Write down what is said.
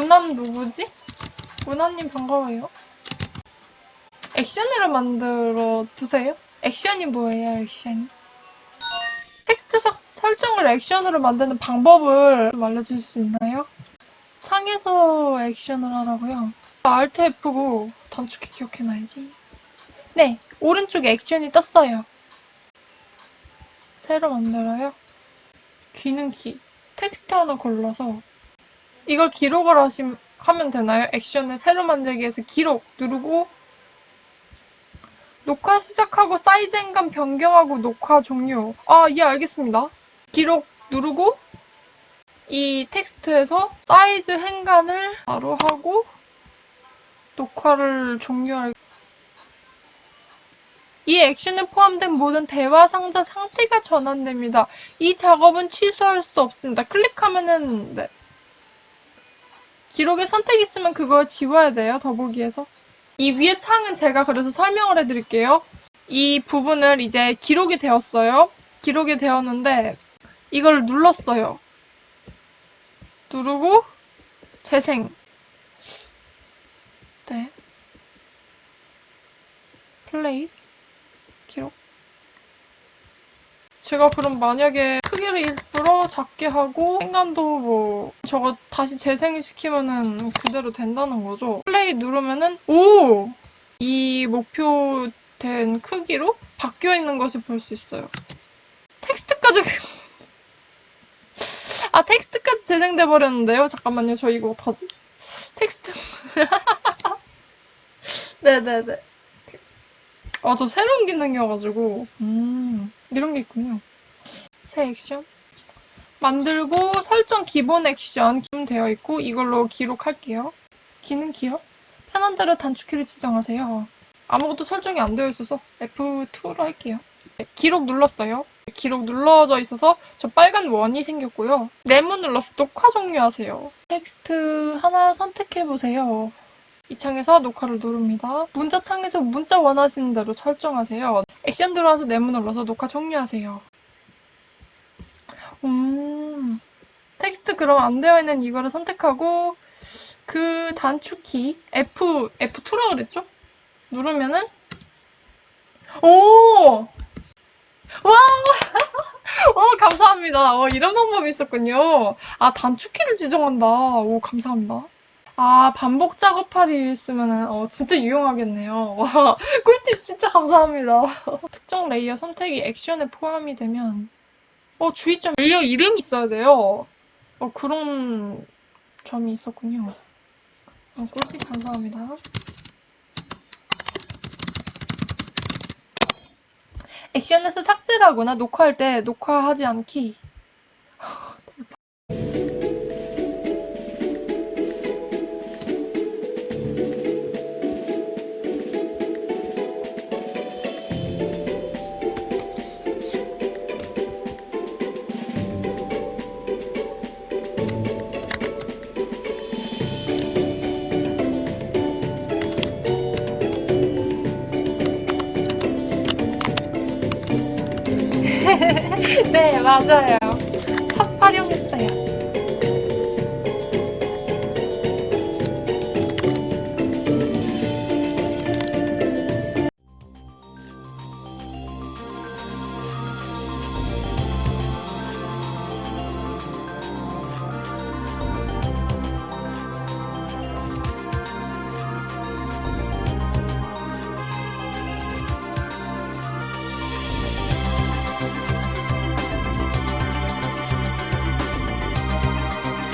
우남 누구지? 우남님 반가워요. 액션으로 만들어 두세요. 액션이 뭐예요, 액션이? 텍스트 석- 설정을 액션으로 만드는 방법을 좀 알려주실 수 있나요? 창에서 액션을 하라고요. Alt F고 단축키 기억해놔야지. 네, 오른쪽에 액션이 떴어요. 새로 만들어요. 기능 키. 텍스트 하나 골라서 이걸 기록을 하심, 하면 되나요? 액션을 새로 만들기 위해서 기록 누르고 녹화 시작하고 사이즈 행간 변경하고 녹화 종료. 아, 예, 알겠습니다. 기록 누르고 이 텍스트에서 사이즈 행간을 바로 하고 녹화를 종료할 이 액션에 포함된 모든 대화 상자 상태가 전환됩니다. 이 작업은 취소할 수 없습니다. 클릭하면은 네. 기록에 선택 있으면 그걸 지워야 돼요. 더보기에서. 이 위에 창은 제가 그래서 설명을 해드릴게요. 이 부분을 이제 기록이 되었어요. 기록이 되었는데 이걸 눌렀어요. 누르고 재생. 네. 플레이. 기록. 제가 그럼 만약에 크기를 작게 하고 행간도 뭐 저거 다시 재생시키면은 그대로 된다는 거죠. 플레이 누르면은 오! 이 목표된 크기로 바뀌어 있는 것을 볼 수 있어요. 텍스트까지 아 텍스트까지 재생돼 버렸는데요. 잠깐만요. 저 이거 어떡하지? 텍스트 네네네. 아, 저 새로운 기능이어가지고. 음, 이런 게 있군요. 새 액션. 만들고 설정 기본 액션 기본 되어 있고 이걸로 기록할게요. 기능 기억. 편한 대로 단축키를 지정하세요. 아무것도 설정이 안 되어 있어서 F2로 할게요. 네, 기록 눌렀어요. 기록 눌러져 있어서 저 빨간 원이 생겼고요. 네모 눌러서 녹화 종료하세요. 텍스트 하나 선택해보세요. 이 창에서 녹화를 누릅니다. 문자 창에서 문자 원하시는 대로 설정하세요. 액션 들어와서 네모 눌러서 녹화 종료하세요. 음, 텍스트 그럼 안 되어 있는 이거를 선택하고 그 단축키 F, F2라 그랬죠? 누르면은 오! 와! 어, 감사합니다. 어, 이런 방법이 있었군요. 아, 단축키를 지정한다. 오, 감사합니다. 아, 반복 작업할 일 있으면은, 어, 진짜 유용하겠네요. 와, 꿀팁 진짜 감사합니다. 특정 layer 선택이 액션에 포함이 되면, 어, 주의점, layer 이름이 있어야 돼요. 어, 그런 점이 있었군요. 어, 꿀팁 감사합니다. 액션에서 삭제를 하거나 녹화할 때 녹화하지 않기. 네, 맞아요.